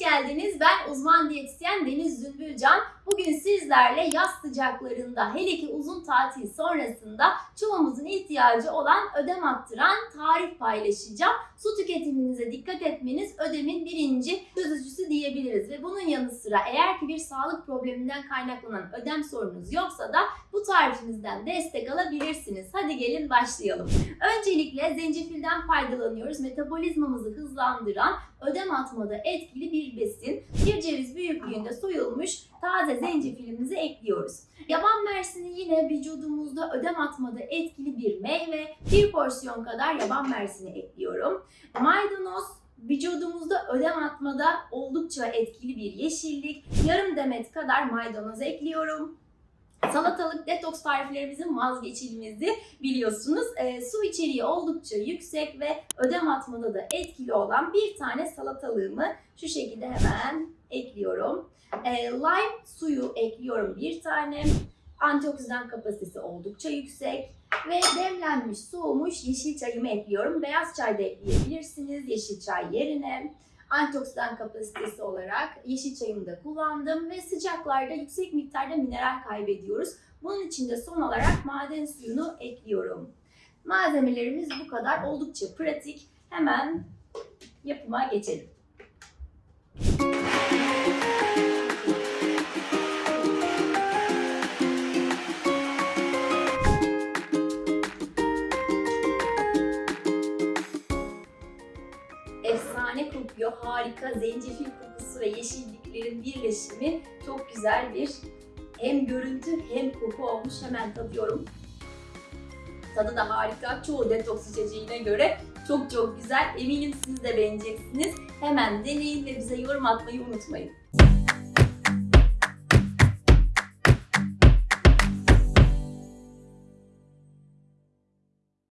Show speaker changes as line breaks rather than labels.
geldiniz. Ben uzman diyetisyen Deniz Zümbülcan. Bugün sizlerle yaz sıcaklarında hele ki uzun tatil sonrasında çoğumuzun ihtiyacı olan ödem attıran tarif paylaşacağım. Su tüketiminize dikkat etmeniz ödemin birinci çözücüsü diyebiliriz. Ve bunun yanı sıra eğer ki bir sağlık probleminden kaynaklanan ödem sorunuz yoksa da bu tarifimizden destek alabilirsiniz. Hadi gelin başlayalım. Öncelikle zencefilden faydalanıyoruz. Metabolizmamızı hızlandıran, ödem atmada etkili bir besin. Bir ceviz büyüklüğünde soyulmuş taze zencefilimizi ekliyoruz. Yaban mersini yine vücudumuzda ödem atmada etkili bir meyve. Bir porsiyon kadar yaban mersini ekliyorum. Maydanoz vücudumuzda ödem atmada oldukça etkili bir yeşillik. Yarım demet kadar maydanoz ekliyorum. Salatalık detoks tariflerimizin vazgeçilmezi biliyorsunuz. E, su içeriği oldukça yüksek ve ödem atmada da etkili olan bir tane salatalığımı şu şekilde hemen ekliyorum. E, lime suyu ekliyorum bir tane. Antioksidan kapasitesi oldukça yüksek. Ve demlenmiş, soğumuş yeşil çayımı ekliyorum. Beyaz çay da ekleyebilirsiniz yeşil çay yerine. Antioksidan kapasitesi olarak yeşil çayımı da kullandım ve sıcaklarda yüksek miktarda mineral kaybediyoruz. Bunun için de son olarak maden suyunu ekliyorum. Malzemelerimiz bu kadar. Oldukça pratik. Hemen yapıma geçelim. Efsane kokuyor. Harika zencefil kokusu ve yeşilliklerin birleşimi çok güzel bir hem görüntü hem koku olmuş. Hemen tadıyorum. Tadı da harika. Çoğu detoks içeceğine göre çok çok güzel. Eminim siz de beğeneceksiniz. Hemen deneyin ve bize yorum atmayı unutmayın.